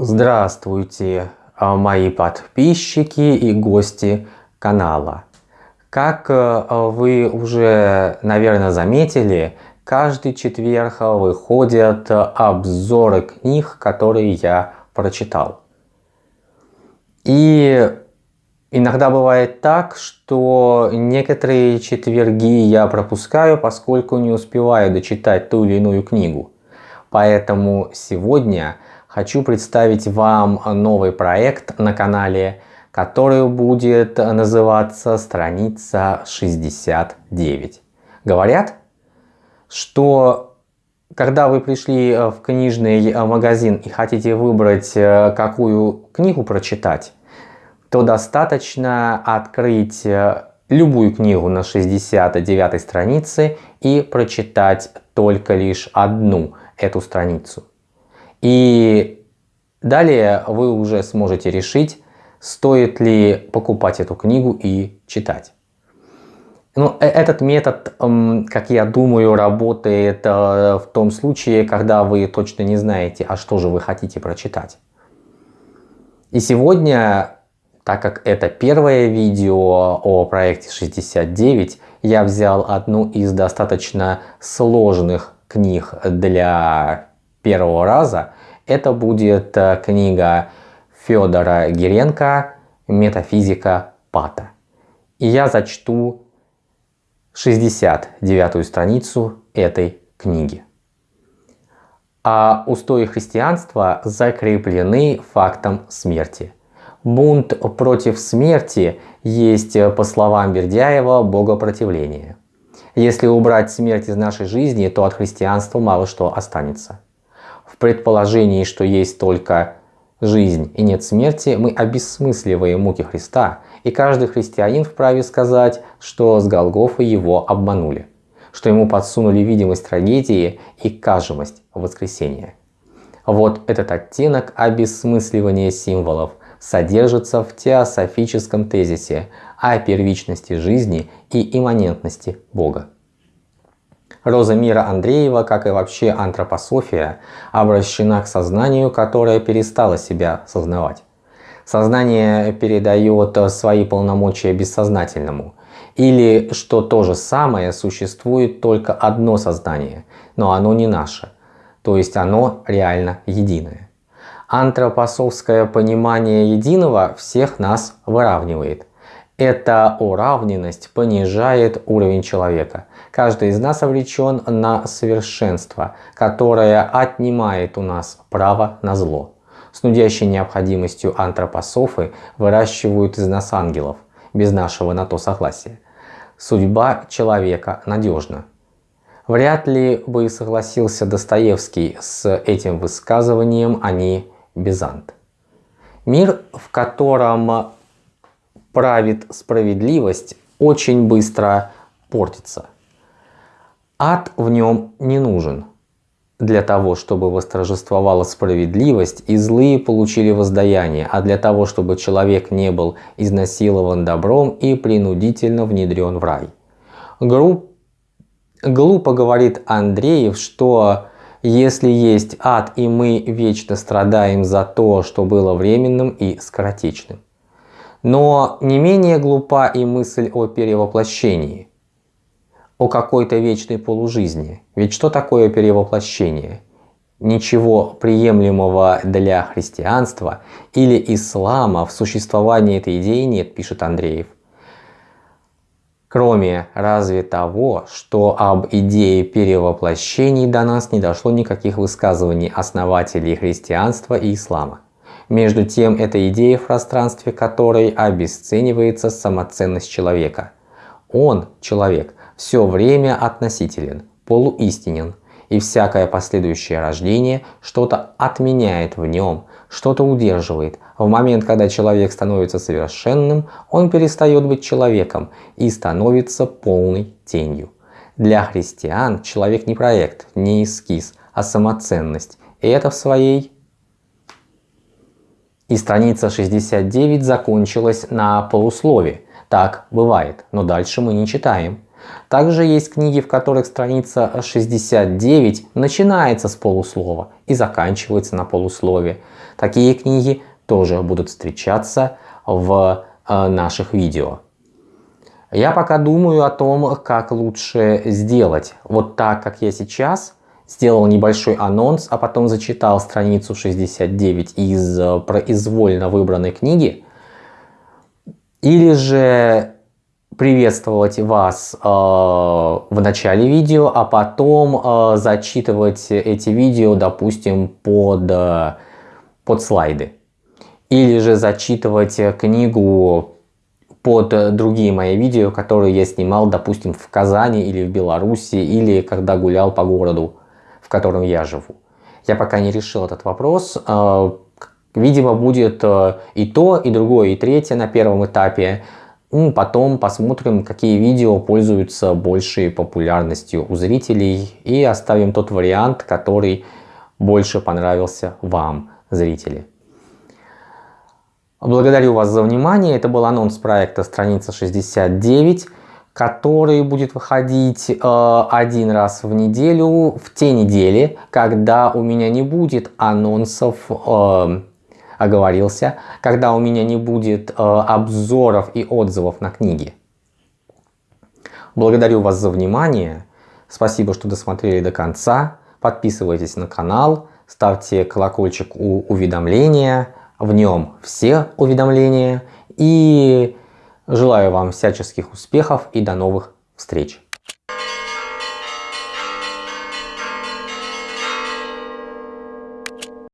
Здравствуйте, а, мои подписчики и гости канала. Как э, вы уже, наверное, заметили, каждый четверг выходят обзоры книг, которые я прочитал. И иногда бывает так, что некоторые четверги я пропускаю, поскольку не успеваю дочитать ту или иную книгу. Поэтому сегодня хочу представить вам новый проект на канале, который будет называться страница 69. Говорят, что когда вы пришли в книжный магазин и хотите выбрать, э, какую книгу прочитать, то достаточно открыть э, любую книгу на 69 странице и прочитать только лишь одну эту страницу. И далее вы уже сможете решить, стоит ли покупать эту книгу и читать. Ну, э, этот метод, как я думаю, работает э, в том случае, когда вы точно не знаете, а что же вы хотите прочитать. И сегодня, так как это первое видео о проекте 69, я взял одну из достаточно сложных книг для первого раза. Это будет э, книга Федора Гиренко «Метафизика Пата». И я зачту 69 страницу этой книги. А устои христианства закреплены фактом смерти. Бунт против смерти есть, по словам Бердяева, богопротивление. Если убрать смерть из нашей жизни, то от христианства мало что останется. Предположении, что есть только жизнь и нет смерти, мы обесмысливаем муки Христа, и каждый христианин вправе сказать, что с Голгофы его обманули, что ему подсунули видимость трагедии и кажемость воскресения. Вот этот оттенок обесмысливания символов содержится в теософическом тезисе о первичности жизни и имманентности Бога. Роза мира Андреева, как и вообще антропософия, обращена к сознанию, которое перестало себя сознавать. Сознание передает свои полномочия бессознательному. Или, что то же самое, существует только одно сознание, но оно не наше, то есть оно реально единое. Антропосовское понимание единого всех нас выравнивает. Эта уравненность понижает уровень человека. Каждый из нас обречен на совершенство, которое отнимает у нас право на зло. С нудящей необходимостью антропософы выращивают из нас ангелов, без нашего на то согласия. Судьба человека надежна. Вряд ли бы согласился Достоевский с этим высказыванием, а не Бизант. Мир, в котором правит справедливость, очень быстро портится. Ад в нем не нужен для того, чтобы восторжествовала справедливость и злые получили воздаяние, а для того, чтобы человек не был изнасилован добром и принудительно внедрен в рай. Гру... Глупо говорит Андреев, что если есть ад и мы вечно страдаем за то, что было временным и скоротечным. Но не менее глупа и мысль о перевоплощении, о какой-то вечной полужизни. Ведь что такое перевоплощение? Ничего приемлемого для христианства или ислама в существовании этой идеи нет, пишет Андреев. Кроме разве того, что об идее перевоплощений до нас не дошло никаких высказываний основателей христианства и ислама. Между тем, это идея в пространстве которой обесценивается самоценность человека. Он, человек, все время относителен, полуистинен, и всякое последующее рождение что-то отменяет в нем, что-то удерживает. В момент, когда человек становится совершенным, он перестает быть человеком и становится полной тенью. Для христиан человек не проект, не эскиз, а самоценность. И это в своей и страница 69 закончилась на полуслове. Так бывает, но дальше мы не читаем. Также есть книги, в которых страница 69 начинается с полуслова и заканчивается на полуслове. Такие книги тоже будут встречаться в э, наших видео. Я пока думаю о том, как лучше сделать. Вот так, как я сейчас сделал небольшой анонс, а потом зачитал страницу 69 из э, произвольно выбранной книги. Или же приветствовать вас э, в начале видео, а потом э, зачитывать эти видео, допустим, под, э, под слайды. Или же зачитывать книгу под другие мои видео, которые я снимал, допустим, в Казани или в Беларуси, или когда гулял по городу, в котором я живу. Я пока не решил этот вопрос. Э, видимо, будет э, и то, и другое, и третье на первом этапе. Ну, потом посмотрим, какие видео пользуются большей популярностью у зрителей и оставим тот вариант, который больше понравился вам, зрители. Благодарю вас за внимание. Это был анонс проекта страница 69, который будет выходить э, один раз в неделю, в те недели, когда у меня не будет анонсов э, оговорился, когда у меня не будет э, обзоров и отзывов на книги. Благодарю вас за внимание. Спасибо, что досмотрели до конца. Подписывайтесь на канал, ставьте колокольчик у уведомления. В нем все уведомления. И желаю вам всяческих успехов и до новых встреч.